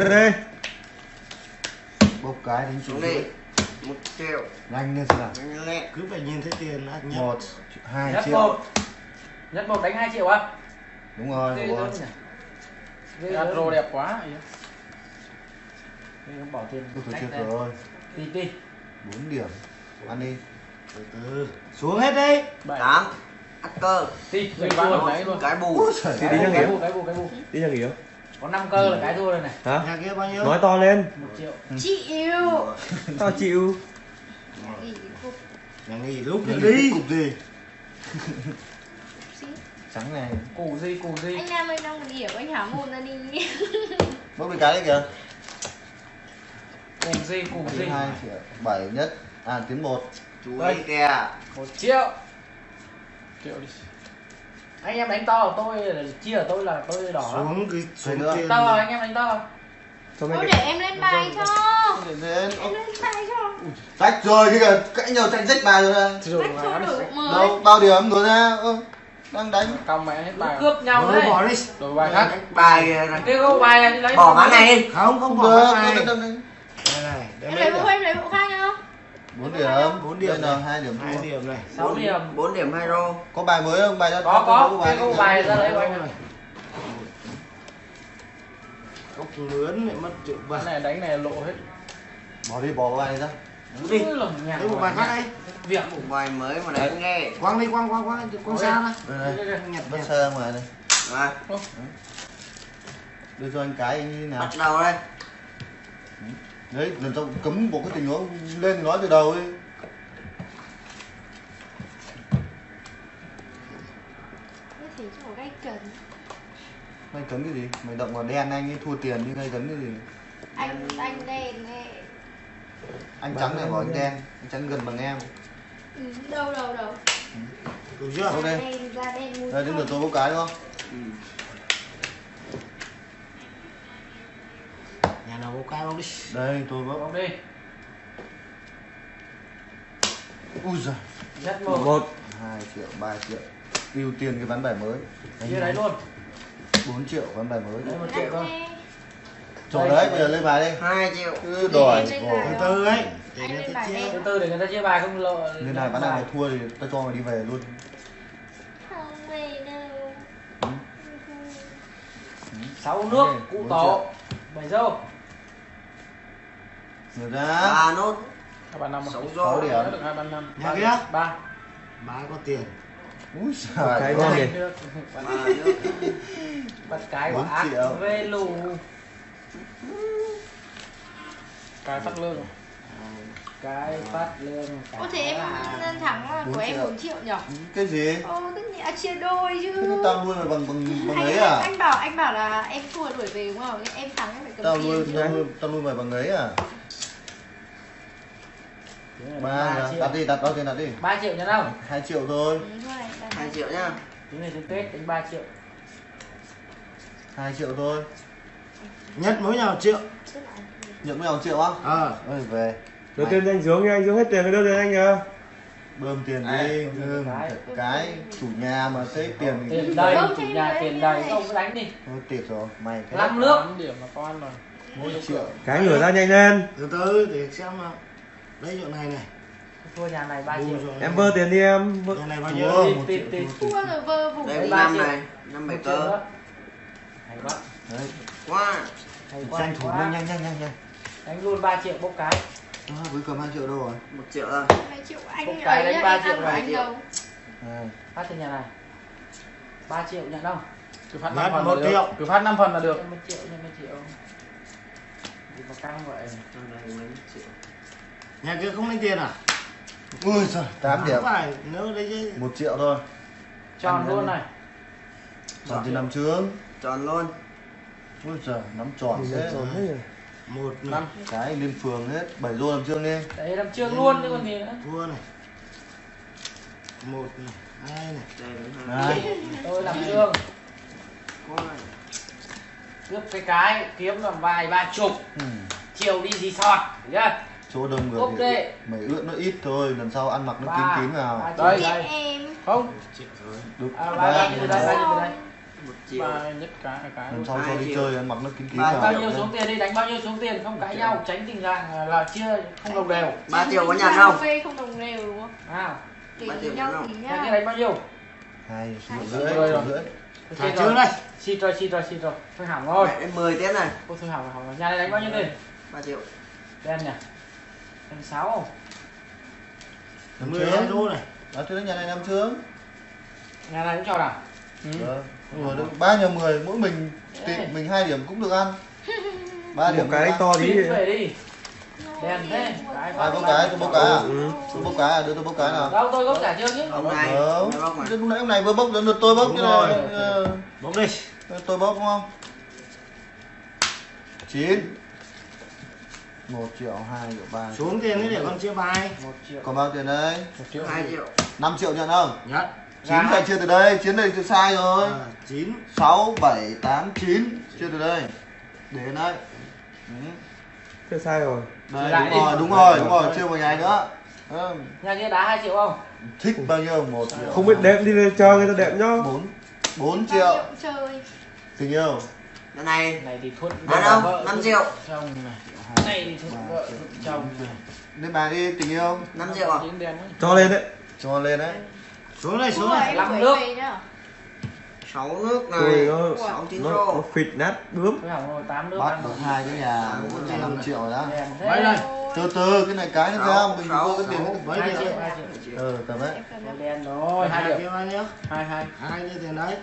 Đây đây. bốc cái đánh xuống đi đi một triệu. Nhanh lên nào. Nhanh lên. Cứ phải nhìn thấy tiền là nhất một hai nhất triệu. một. Nhất một đánh 2 triệu á? Đúng rồi đúng rồi. rô đẹp quá Ghê gớm bỏ tiền Ôi, thôi đánh chết lên. rồi. Tí tí bốn điểm. Ăn đi. Từ từ. Xuống hết đi. Tám. Ắt cơ luôn cái bù. Đi cái đi bù cho cái nghỉ. bù cái bù cái bù. Đi nhà nghỉ không? Có 5 cơ là cái thua rồi này. Hả? nhà kia bao nhiêu? Nói to lên. một triệu. Chịu Tao chịu. nhà nghỉ lúc đi. nghỉ cục gì? Trắng này củ gì củ gì? Anh nam ơi đang điểm anh hả môn ra đi. Bốc cái cái đấy kìa. Củ gì củ gì? hai triệu. Bảy nhất. À tiếng một. Chú Đây. ấy kìa. Một triệu. Triệu đi anh em đánh to của tôi là chia ở tôi là tôi đỏ. Xuống cái xuống nữa. to anh em đánh to Cho Thôi để em lên bài cho. đến Em lên bài cho. Rách rồi cái kìa cãi nhau tranh rách bài rồi này rồi Rách cho đủ mới. Đâu bao điểm rồi ra ơ đang đánh. Cong mẹ hết bài cướp nhau đấy. bỏ đi. Đổi bài khác. Bài này. cái gấu bài này đi lấy bỏ mã này đi. Không không bỏ cái này. này đem Em lấy lấy bộ em lấy bộ khác nhá bốn điểm. Bốn điểm đây là này. hai điểm. Hai thua điểm này. Sáu điểm. bốn điểm hai rô có bài mới không? Bài ra có có. Cái gấu bài ra lấy của anh này. Cốc lớn lại mất triệu Cái bạc này đánh này lộ hết. Bỏ đi bỏ bài ra. Đi lấy một bài khác đây việc. Bài mới mà đánh nghe. Quăng đi quăng quăng quăng quăng xa đây đây ra nhặt nhặt. xe ngoài này rồi. Đưa cho anh cái anh như nào? Bắt đầu đây đấy lần sau cấm bộ cái tình huống lên nói từ đầu đi Như thế cho gây cần. Mày cấm cái gì? Mày động vào đen anh ấy thua tiền nhưng mày cấm cái gì? Anh anh đen nè anh trắng này bảo anh đen anh trắng gần bằng em. Ừ, Đâu đâu đâu. Đủ chưa? Đâu đây? Đây đến lượt tôi bốc cái đúng không? Ừ. nhà nào có cao đi? Đây tôi bốc bóng đi. Ui giời. Nhất một một. hai triệu ba triệu. Ưu tiên cái ván bài mới. Chia đấy luôn. 4 triệu ván bài mới. Đấy một triệu thôi. Cho đấy bây giờ lên bài đi. Hai triệu. Cứ đòi. Từ từ ấy. Từ từ để người ta chia bài không lộ. Nên này ván nào thua thì tao cho mày đi về luôn. Không về đâu. Ừ. sáu nước cụ tổ. bảy dâu Ngược ra ba nốt. Hai bàn năm sáu điểm. Được hai bàn năm nhà kia ba ba. Có tiền. Ui Một cái ngon đi. ba bắt cái của Bốn ác triệu. về lù. Cái phát lương. Cái phát lương. Ô thế em nên thắng của em triệu. 4 triệu nhở? Cái gì? Ô tất nhiên à, chia đôi chứ. Tao nuôi bằng bằng bằng ấy à? anh bảo anh bảo là em thua đuổi về đúng không? Em thắng em phải cầm tao tiền nuôi chứ. tao nuôi tao nuôi mày bằng ấy à ba đặt triệu. Đi đặt bao tiền đặt đi. Ba triệu nhân không hai triệu thôi. Hai đây. triệu. Nhá. Tính này đến tết đánh ba triệu. Hai triệu thôi. Nhất mỗi nhà một triệu. Nhận mấy một triệu á. Ờ ơi về. Đầu tiên anh xuống nha, anh xuống hết tiền rồi đưa tiền anh nhá. bơm tiền Đấy, đi. Bơm bơm cái. cái. Chủ nhà mà thấy tiền thì tiền đầy Bơm chủ nhà tiền đầy ông cứ đánh đi. Thôi tiệt rồi mày cái năm nước. Điểm là có ăn rồi. Mỗi triệu. Cái ngửa ra nhanh lên. từ từ để xem nào đấy chỗ này này. Thua nhà này ba triệu. rồi. Em vơ tiền đi em. Vơ- nhà này bao nhiêu? Một triệu, thua, rồi vơ vùng đây năm triệu. này năm bảy cơ hay quá. Đấy. Quá. Hay quá tranh thủ nhanh nhanh nhanh nhanh nhanh. Đánh luôn 3 triệu bốc cái. À, với cầm hai triệu đâu rồi? Một triệu rồi Hai triệu Một anh cái ấy đánh nhá, ba em triệu ăn của rồi. anh đâu? À, phát từ nhà này. 3 triệu nhận không Cứ phát Nhất 5 phần là được. triệu. Cứ phát 5 phần là được. Nhân một triệu nhân triệu. Gì mà căng vậy. Cho đây mấy triệu nhà kia không lấy tiền à? Ui giời tám điểm. phải nếu đấy chứ một triệu thôi. Tròn Ăn luôn này. Tròn thì nằm trướng. Tròn luôn. Ui giời nắm tròn thế. Tròn hết rồi. một. Năm. cái lên phường hết bảy đô làm trương đi. Đấy làm trương luôn chứ còn gì nữa. Thua này. Một này hai này. Đây này. Tôi làm trương. Cướp cái cái kiếm làm vài ba chục. Ừ. chiều đi gì sọt chưa chỗ đông người Ok. thì mày ướt nó ít thôi lần sau ăn mặc nó kín kín vào. Đây. Đây. Không. Đúng à, đây đây một triệu. Ba nhất cái cái lần sau cho đi chơi ăn mặc nó kín kín vào. bao nhiêu xuống tiền đi đánh bao nhiêu xuống tiền không cãi nhau tránh tình trạng là chia không đồng đều. Ba triệu có nhàn ra không? phê không đồng đều đúng không? À. Ba triệu nhà kia nhá đánh bao nhiêu? Hai triệu rưỡi thả trước rồi. đây. Xịt rồi xịt rồi xịt rồi thôi hỏng rồi. Mẹ đến 10 tiếng này Ôi thôi hỏng hỏng rồi. nhà này đánh bao nhiêu tiền? Ba triệu. Đen nhỉ đánh sáu năm mười trướng. Đô này đó thế nhà này năm trướng. Nhà này cũng cho nào? Ừ. Vâng. Rồi được. Ba nhà mười mỗi mình tìm mình hai điểm cũng được ăn. Ba điểm một cái to tí về đi. Đen thế. Cái ai bốc cái tôi bốc cái à? ừ. tôi bốc cái à? Đưa tôi bốc cái nào? Đâu tôi gốc cả chưa chứ? Ông này Đâu. ông này bóc này lúc nãy ông này vừa bốc đến lượt tôi bốc chứ rồi. này Ờ, bốc đi. Tôi bốc đúng không? Chín một triệu hai triệu ba xuống tiền ấy để con chia bài. Một triệu. Còn bao tiền đây một triệu. Hai triệu. 5 triệu nhận không? Nhất chín phải chia từ đây chiến này thì sai rồi. À, chín. Sáu bảy tám chín. Chia từ đây. Để đây Ừ. Thế sai rồi. Đây lại đúng đi. rồi đúng rồi đúng rồi chia một ngày nữa. Ừ. nhà kia đá hai triệu không? Thích bao nhiêu? Một triệu. không biết đệm đi lên cho người ta đệm nhá. Bốn. Bốn Bao triệu nhiêu chơi. Tình yêu cái này. Này thì vợ, ông, vợ, năm triệu. chồng này. Này thì thuận vợ chồng này. lên bài đi tình yêu 5 triệu à? Cho lên đấy. Cho lên đấy. Xuống đây xuống Lăm gửi nước. 6 nước này. 6 chín rô. nó phịt nát bướm. Tám nước bắt ăn được hai cái nhà là năm triệu đó. Mấy đây? Từ từ cái này cái nó ra mình có cái tiền mấy hai triệu triệu hai triệu. Ừ tầm đâu. đen rồi. Hai hai triệu. triệu bao nhiêu hai hai. Hai như tiền đấy.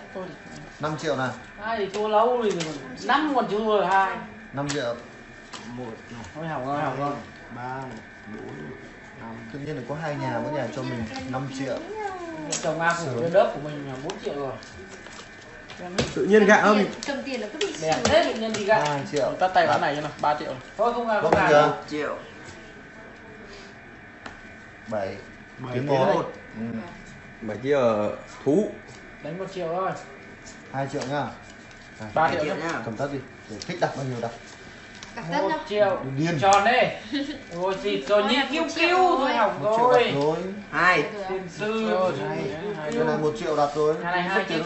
5 triệu này hai thì thua lâu rồi. Năm còn chưa rồi hai. 5 triệu. Một thôi hỏng rồi hỏng rồi. Ba bốn năm. Tự nhiên là có hai nhà mỗi nhà cho mình 5 triệu. Chồng A trên lớp của mình là 4 triệu rồi. Tự nhiên gạ không? Cầm tiền là cứ bị xỉu thế đi. tự nhiên gì cả 2 triệu. Tắt tay bán này cho nào ba triệu. Thôi không Bốc không. 1 triệu 7 bảy tiếng tiếng một. ừ. mà kia ở thú. Đánh một triệu thôi. 2 triệu nhá ba 2 triệu triệu nhá. nhá cầm tắt đi. Để thích đặt bao nhiêu đặt. Đặt tất một triệu. Điên. Tròn đi rồi xịt rồi Thôi triệu kiêu rồi. thôi triệu đặt rồi. rồi. 2 tiền sư. Rồi, hai, hai, cái này một triệu đặt rồi. Nhà này hai Mất tiền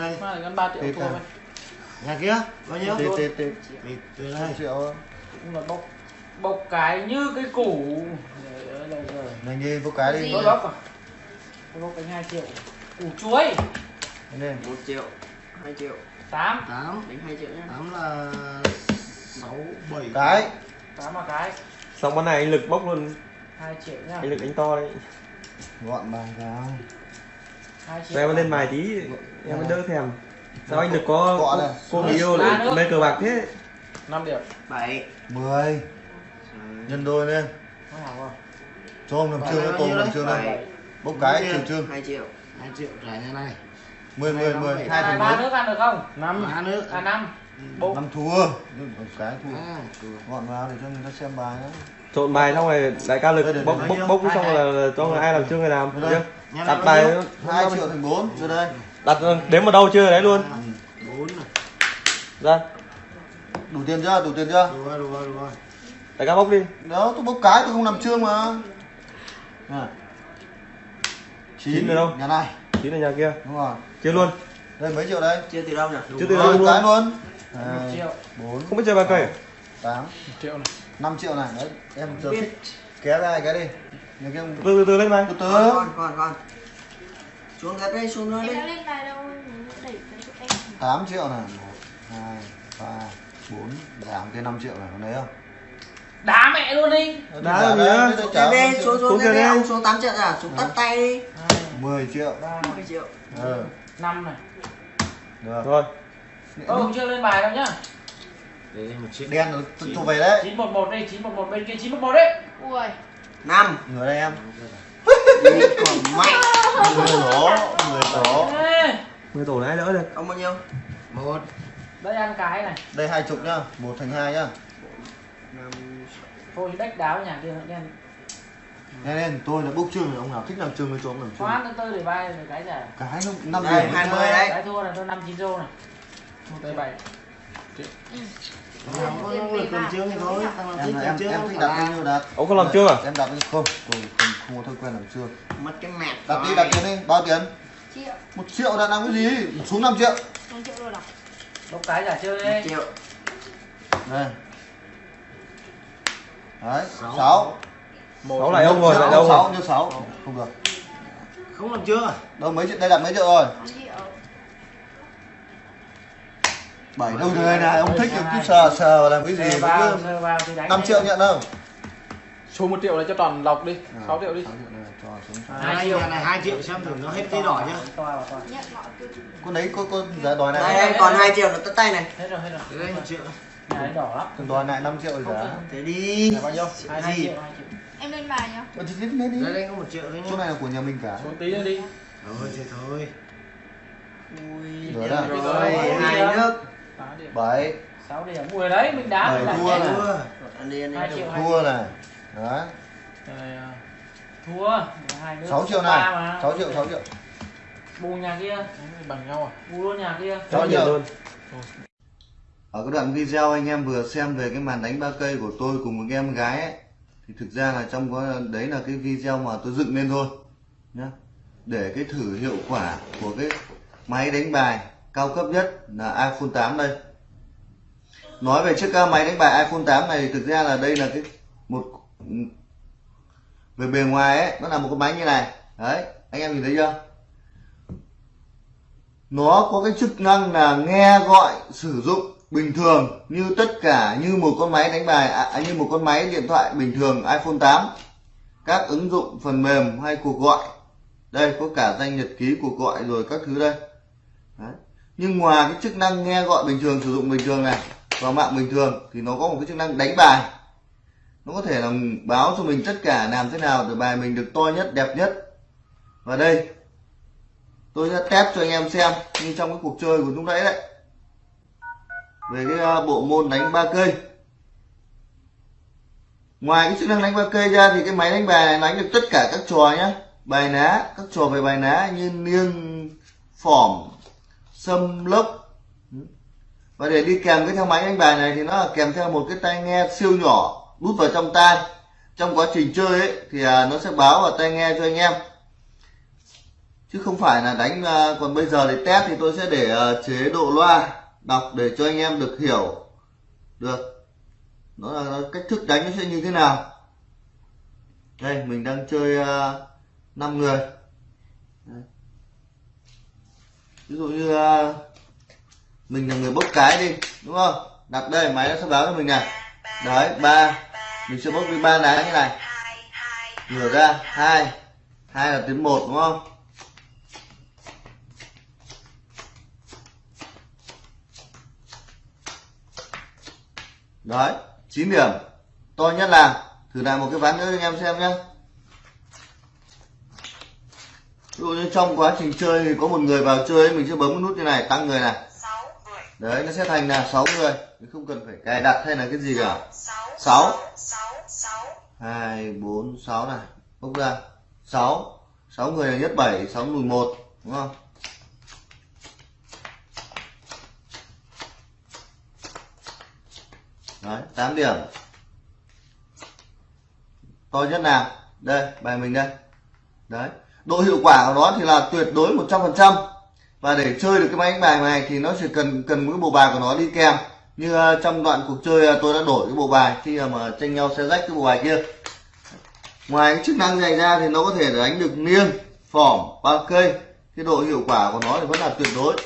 cái mà gắn ba triệu thôi nhà kia bao nhiêu? Tê tê tê. Một đây triệu cũng là bốc bốc cái như cái củ Nhanh đi vô cái đi. tôi bốc à? Tôi bốc cái hai triệu. Củ chuối. Nhanh lên 1 triệu 2 triệu. 8 tám. Đánh 2 triệu nhá tám là sáu bảy. Cái. 8 là cái. Xong con này anh lực bốc luôn. 2 triệu nhá anh lực đánh to đấy. Gọn bài vào. 2 triệu em lên bài tí em mới đỡ thèm. Sao anh lực có cô, người yêu nước. mê cờ bạc thế? Năm điểm. 7 10 nhân đôi lên cho ông làm trương tôm nhiêu làm trương đây bốc cái trừ trương 2 triệu. Hai triệu trả nhà này. 10 10 10 hai thành ba bốn. Nước ăn được không? Năm. Ba nước. À năm. Bốc năm thua. Một cái thua. À, gọn vào để cho người ta xem bài đó. Trộn bài xong rồi đại ca lực bốc bốc bốc Hai, xong hai. là, cho người ai làm chưa người làm đặt bài? 2 triệu thành 4 rồi đây. Đặt đếm vào đâu chưa? Đấy luôn. À, bốn này ra. Đủ tiền chưa? Đủ tiền chưa? Đủ rồi đủ rồi đủ rồi đại ca bốc đi. Đó tôi bốc cái tôi không làm trương mà à. Chín rồi đâu? nhà này. Tí là nhà kia. Đúng rồi. Chia luôn. Đây mấy triệu đây? Chia từ đâu nhỉ? Chia từ Rồi, đâu luôn. cái luôn. Một hai triệu. bốn không biết chơi bài cây à? tám một triệu này. 5 triệu này. Đấy em giờ thích. Kéo ra cái đi. Từ từ từ lên bài từ từ. Con con con xuống đất đây xuống nữa đi. 8 triệu này. 1 2 3 4 giảm cái 5 triệu này. Có lấy không đá mẹ luôn đi. Đá Trả làm gì đây, á? đây, đây, xuống xuống xuống xuống tiền tiền đi ông xuống 8 triệu à? Xuống tắt tay đi. 10 triệu. Ba 10 triệu. Ừ năm này. Được. Rồi. Không chưa lên bài đâu nhá. Để một triệu đen nó thu về đấy. 911 đây 911 bên kia 911 đấy Ui. 5 người đây em. Còn mạnh. Người đó người đó Ê, người tổ này đỡ được. Ông bao nhiêu? Một. Đây ăn cái này. Đây hai chục nhá. Một thành hai nhá. 5 thôi đách đáo nhà kia đen. Nghe lên tôi là bốc trương thì ông nào thích làm trương với cho ông làm trương khoan tôi để bài để cái giả cái nó năm Đây, điểm 20 nhá. đấy. cái thua là tôi năm chín rô này. Bảy. Làm nhiêu đặt? Ông không làm trương à em đặt đi không tôi không, không có thói quen làm trương mất cái mẹt đặt đi đặt tiền đi. Bao tiền? Triệu. Một triệu đặt làm cái gì? Xuống 5 triệu. Không triệu rồi à? bốc cái giả chơi. Đi triệu. Đây đấy sáu. sáu. Lại ông rồi lại đâu sáu như sáu. Không được. Không làm chưa? Đâu mấy triệu đây là mấy triệu rồi? 5 triệu. Bảy đâu rồi này ông thích thì cứ sờ sờ làm cái gì cứ 5 triệu nhận không Số 1 triệu này cho toàn lọc đi 6 triệu đi. Sáu triệu này cho. hai triệu này hai triệu xem thử nó hết tí đỏ chưa? Con đấy có có giá đòi này đây còn 2 triệu nó tất tay này. Hết rồi hết rồi triệu đấy đỏ lắm. Còn đòi lại 5 triệu rồi giá. thế đi. Là bao nhiêu? Hai gì? triệu hai triệu. Em lên bài nhá. Ờ, thì lên lên đây đi. Đây có một triệu đấy chỗ này là của nhà mình cả. Số tí nữa đi. Thôi thế thôi. Ui Rồi đó. rồi hai nước. 8 điểm. Bảy. 6 điểm. Ui đấy mình đá mình là thua này. Chưa. ăn đi ăn Hai đi triệu. thua này. Đấy Này, à, thua. 6 triệu này. 6 triệu 6 triệu. Bù nhà kia. Này bằng nhau à? Bù luôn nhà kia. Cho nhận luôn ở cái đoạn video anh em vừa xem về cái màn đánh ba cây của tôi cùng với em gái ấy, thì thực ra là trong có đấy là cái video mà tôi dựng lên thôi, nhá. Để cái thử hiệu quả của cái máy đánh bài cao cấp nhất là iPhone 8 đây. Nói về chiếc máy đánh bài iPhone 8 này thì thực ra là đây là cái một, về bề ngoài ấy, nó là một cái máy như này. Đấy, anh em nhìn thấy chưa? Nó có cái chức năng là nghe gọi, sử dụng bình thường như tất cả như một con máy đánh bài à, à như một con máy điện thoại bình thường iPhone 8 các ứng dụng phần mềm hay cuộc gọi. Đây có cả danh nhật ký cuộc gọi rồi các thứ đây. Đấy. nhưng ngoài cái chức năng nghe gọi bình thường sử dụng bình thường này vào mạng bình thường thì nó có một cái chức năng đánh bài. Nó có thể là báo cho mình tất cả làm thế nào để bài mình được to nhất đẹp nhất. Và đây tôi sẽ test cho anh em xem như trong cái cuộc chơi của lúc đấy đấy về cái ờ, bộ môn đánh ba cây. Ngoài cái chức năng đánh ba cây ra thì cái máy đánh bài này đánh được tất cả các trò nhé bài ná, các trò về bài ná như niêng, phỏm sâm lốc. Và để đi kèm cái theo máy đánh bài này thì nó là kèm theo một cái tai nghe siêu nhỏ đút vào trong tai. Trong quá trình chơi ấy thì à, nó sẽ báo vào tai nghe cho anh em. Chứ không phải là đánh à, còn bây giờ để test thì tôi sẽ để ờ, chế độ loa đọc để cho anh em được hiểu được. Nó là cách thức đánh nó sẽ như thế nào. Đây mình đang chơi à, uh, 5 người. Ví dụ như uh, mình là người bốc cái đi đúng không? Đặt đây máy nó sẽ báo cho mình này. Đấy ba. Mình sẽ bốc đi ba lá như này. Ngửa ra hai. Hai là tiếng một đúng không? Đấy 9 điểm. To nhất là thử làm một cái ván nữa cho anh em xem nhé ví dụ như trong quá trình chơi thì có một người vào chơi ấy, mình sẽ bấm cái nút như này tăng người này. Đấy nó sẽ thành là 6 người. Mình không cần phải cài đặt hay là cái gì cả. 6 2 4 6 này. Bốc ra. 6 6 người là nhất 7 6 mùi 1 đúng không đấy 8 điểm. To nhất nào? Đây, bài mình đây. Đấy, độ hiệu quả của nó thì là tuyệt đối 100% và để chơi được cái máy đánh bài này thì nó chỉ cần cần một cái bộ bài của nó đi kèm. Như ờ, trong đoạn cuộc chơi ờ, tôi đã đổi cái bộ bài khi mà tranh nhau xe rách cái bộ bài kia. Ngoài cái chức năng này ra thì nó có thể đánh được niêng phỏm ba cây. Cái độ hiệu quả của nó thì vẫn là tuyệt đối.